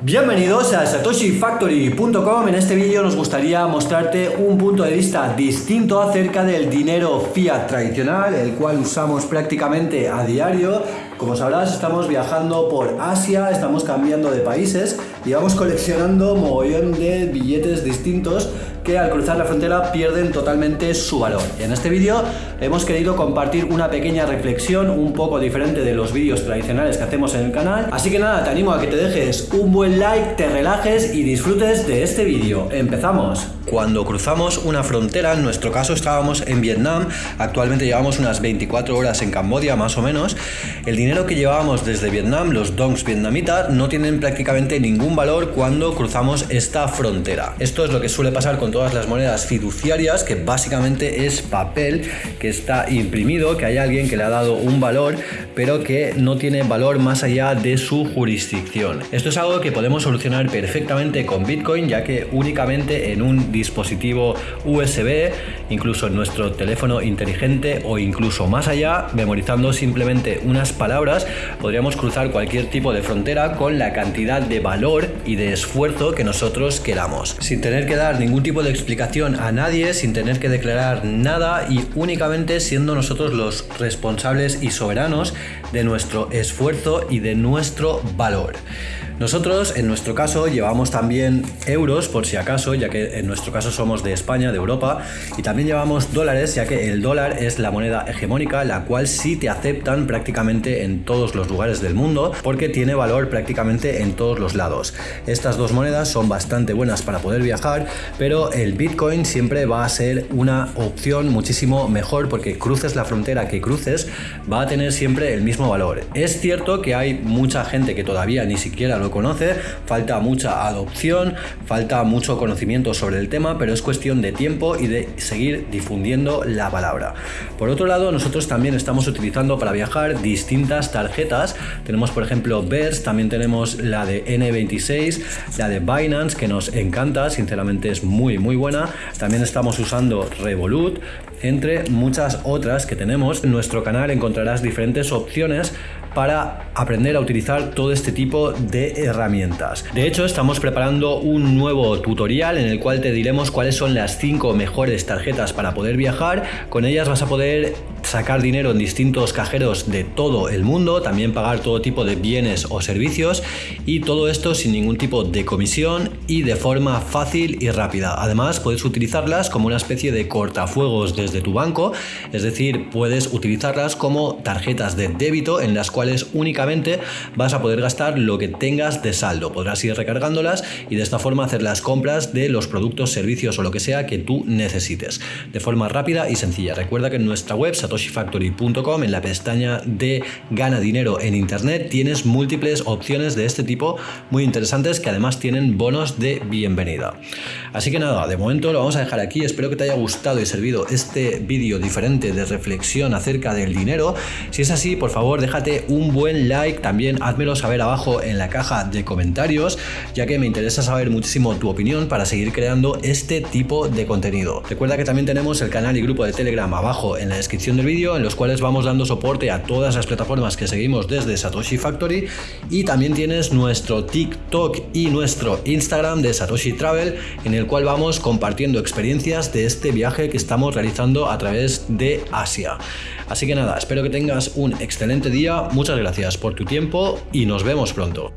Bienvenidos a satoshifactory.com. En este vídeo nos gustaría mostrarte un punto de vista distinto acerca del dinero fiat tradicional, el cual usamos prácticamente a diario. Como sabrás, estamos viajando por Asia, estamos cambiando de países y vamos coleccionando mogollón de billetes distintos que al cruzar la frontera pierden totalmente su valor. En este vídeo hemos querido compartir una pequeña reflexión un poco diferente de los vídeos tradicionales que hacemos en el canal. Así que nada, te animo a que te dejes un buen like, te relajes y disfrutes de este vídeo. ¡Empezamos! Cuando cruzamos una frontera, en nuestro caso estábamos en Vietnam, actualmente llevamos unas 24 horas en Camboya más o menos, que llevábamos desde Vietnam, los dongs vietnamitas, no tienen prácticamente ningún valor cuando cruzamos esta frontera. Esto es lo que suele pasar con todas las monedas fiduciarias, que básicamente es papel que está imprimido, que hay alguien que le ha dado un valor, pero que no tiene valor más allá de su jurisdicción. Esto es algo que podemos solucionar perfectamente con Bitcoin, ya que únicamente en un dispositivo USB, incluso en nuestro teléfono inteligente o incluso más allá, memorizando simplemente unas palabras, podríamos cruzar cualquier tipo de frontera con la cantidad de valor y de esfuerzo que nosotros queramos, sin tener que dar ningún tipo de explicación a nadie, sin tener que declarar nada y únicamente siendo nosotros los responsables y soberanos de nuestro esfuerzo y de nuestro valor. Nosotros, en nuestro caso, llevamos también euros, por si acaso, ya que en nuestro caso somos de España, de Europa, y también llevamos dólares, ya que el dólar es la moneda hegemónica, la cual sí te aceptan prácticamente en todos los lugares del mundo, porque tiene valor prácticamente en todos los lados. Estas dos monedas son bastante buenas para poder viajar, pero el Bitcoin siempre va a ser una opción muchísimo mejor, porque cruces la frontera que cruces, va a tener siempre el mismo valor. Es cierto que hay mucha gente que todavía ni siquiera lo conoce, falta mucha adopción, falta mucho conocimiento sobre el tema, pero es cuestión de tiempo y de seguir difundiendo la palabra. Por otro lado, nosotros también estamos utilizando para viajar distintas tarjetas. Tenemos, por ejemplo, BERS, también tenemos la de N26, la de Binance, que nos encanta, sinceramente es muy, muy buena. También estamos usando Revolut, entre muchas otras que tenemos. En nuestro canal encontrarás diferentes opciones para aprender a utilizar todo este tipo de herramientas. De hecho, estamos preparando un nuevo tutorial en el cual te diremos cuáles son las 5 mejores tarjetas para poder viajar. Con ellas vas a poder sacar dinero en distintos cajeros de todo el mundo, también pagar todo tipo de bienes o servicios y todo esto sin ningún tipo de comisión y de forma fácil y rápida. Además, puedes utilizarlas como una especie de cortafuegos desde tu banco, es decir, puedes utilizarlas como tarjetas de débito en las cuales únicamente vas a poder gastar lo que tengas de saldo. Podrás ir recargándolas y de esta forma hacer las compras de los productos, servicios o lo que sea que tú necesites de forma rápida y sencilla. Recuerda que en nuestra web satoshifactory.com en la pestaña de gana dinero en internet tienes múltiples opciones de este tipo muy interesantes que además tienen bonos de bienvenida. Así que nada, de momento lo vamos a dejar aquí. Espero que te haya gustado y servido este vídeo diferente de reflexión acerca del dinero. Si es así, por favor, déjate un buen like. También házmelo saber abajo en la caja de comentarios, ya que me interesa saber muchísimo tu opinión para seguir creando este tipo de contenido. Recuerda que también tenemos el canal y grupo de Telegram abajo en la descripción del vídeo, en los cuales vamos dando soporte a todas las plataformas que seguimos desde Satoshi Factory. Y también tienes nuestro TikTok y nuestro Instagram de Satoshi Travel, en el cual vamos compartiendo experiencias de este viaje que estamos realizando a través de Asia. Así que nada, espero que tengas un excelente día, muchas gracias por tu tiempo y nos vemos pronto.